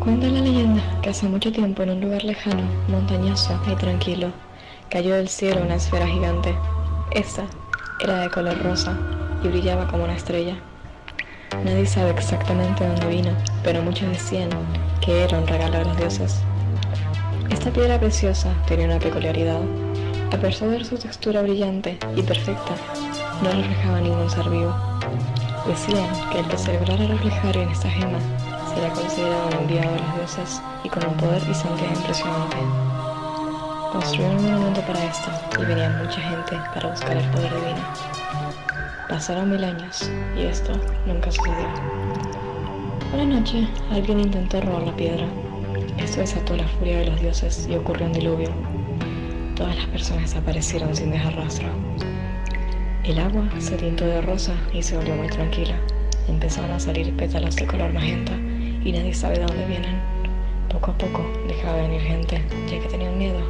Cuenta la leyenda que hace mucho tiempo en un lugar lejano, montañoso y tranquilo, cayó del cielo una esfera gigante. Esta era de color rosa y brillaba como una estrella. Nadie sabe exactamente dónde vino, pero muchos decían que era un regalo de los dioses. Esta piedra preciosa tenía una peculiaridad. A pesar de su textura brillante y perfecta, no reflejaba ningún ser vivo. Decían que el que se lograra reflejar en esta gema sería considerado un enviado de los dioses y con un poder y santidad impresionante. Construyeron un monumento para esto y venía mucha gente para buscar el poder divino. Pasaron mil años y esto nunca sucedió. Una noche alguien intentó robar la piedra. Esto desató la furia de los dioses y ocurrió un diluvio. Todas las personas desaparecieron sin dejar rastro. El agua se tintó de rosa y se volvió muy tranquila. Empezaron a salir pétalos de color magenta y nadie sabe de dónde vienen. Poco a poco dejaba de venir gente, ya que tenían miedo.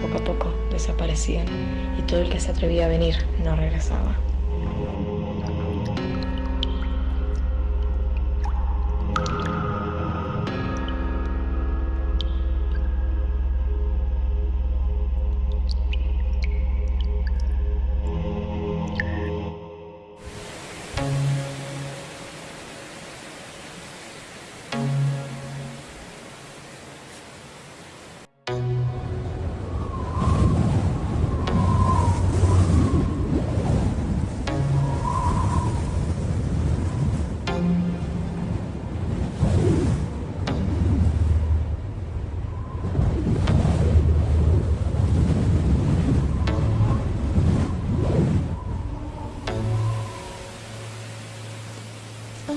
Poco a poco desaparecían y todo el que se atrevía a venir no regresaba. うん。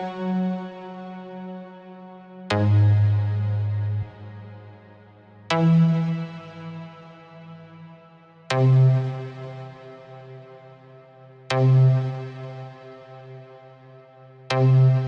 Thank you.